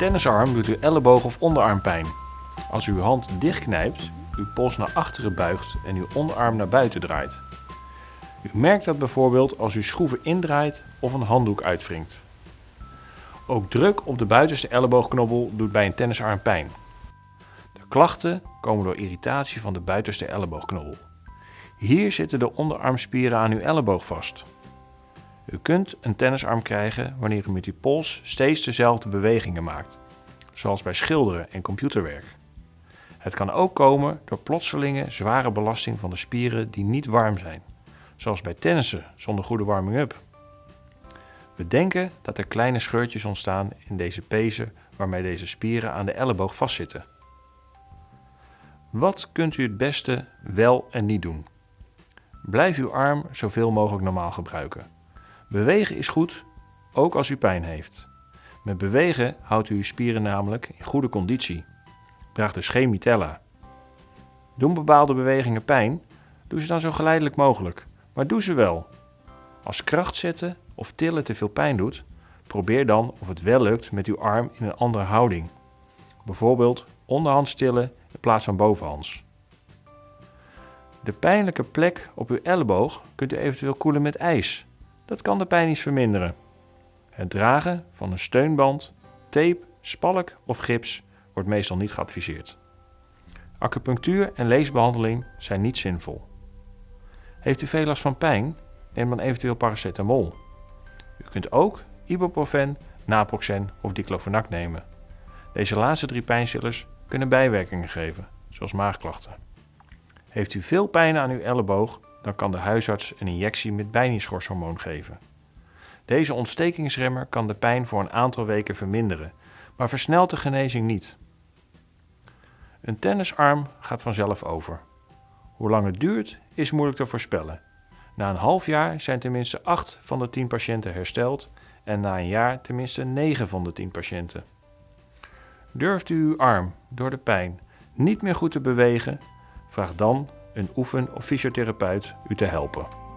tennisarm doet uw elleboog of onderarm pijn. Als u uw hand dichtknijpt, uw pols naar achteren buigt en uw onderarm naar buiten draait. U merkt dat bijvoorbeeld als u schroeven indraait of een handdoek uitwringt. Ook druk op de buitenste elleboogknobbel doet bij een tennisarm pijn. De klachten komen door irritatie van de buitenste elleboogknobbel. Hier zitten de onderarmspieren aan uw elleboog vast. U kunt een tennisarm krijgen wanneer u met uw pols steeds dezelfde bewegingen maakt, zoals bij schilderen en computerwerk. Het kan ook komen door plotselinge zware belasting van de spieren die niet warm zijn, zoals bij tennissen zonder goede warming-up. We denken dat er kleine scheurtjes ontstaan in deze pezen waarmee deze spieren aan de elleboog vastzitten. Wat kunt u het beste wel en niet doen? Blijf uw arm zoveel mogelijk normaal gebruiken. Bewegen is goed, ook als u pijn heeft. Met bewegen houdt u uw spieren namelijk in goede conditie. Draag dus geen mitella. Doen bepaalde bewegingen pijn? Doe ze dan zo geleidelijk mogelijk, maar doe ze wel. Als kracht zetten of tillen te veel pijn doet, probeer dan of het wel lukt met uw arm in een andere houding. Bijvoorbeeld onderhands tillen in plaats van bovenhands. De pijnlijke plek op uw elleboog kunt u eventueel koelen met ijs. Dat kan de pijn iets verminderen. Het dragen van een steunband, tape, spalk of gips wordt meestal niet geadviseerd. Acupunctuur en leesbehandeling zijn niet zinvol. Heeft u veel last van pijn? Neem dan eventueel paracetamol. U kunt ook ibuprofen, naproxen of diclofenac nemen. Deze laatste drie pijnstillers kunnen bijwerkingen geven, zoals maagklachten. Heeft u veel pijn aan uw elleboog, dan kan de huisarts een injectie met bijniesschorshormoon geven. Deze ontstekingsremmer kan de pijn voor een aantal weken verminderen, maar versnelt de genezing niet. Een tennisarm gaat vanzelf over. Hoe lang het duurt is moeilijk te voorspellen. Na een half jaar zijn tenminste 8 van de 10 patiënten hersteld en na een jaar tenminste 9 van de 10 patiënten. Durft u uw arm door de pijn niet meer goed te bewegen? Vraag dan een oefen- of fysiotherapeut u te helpen.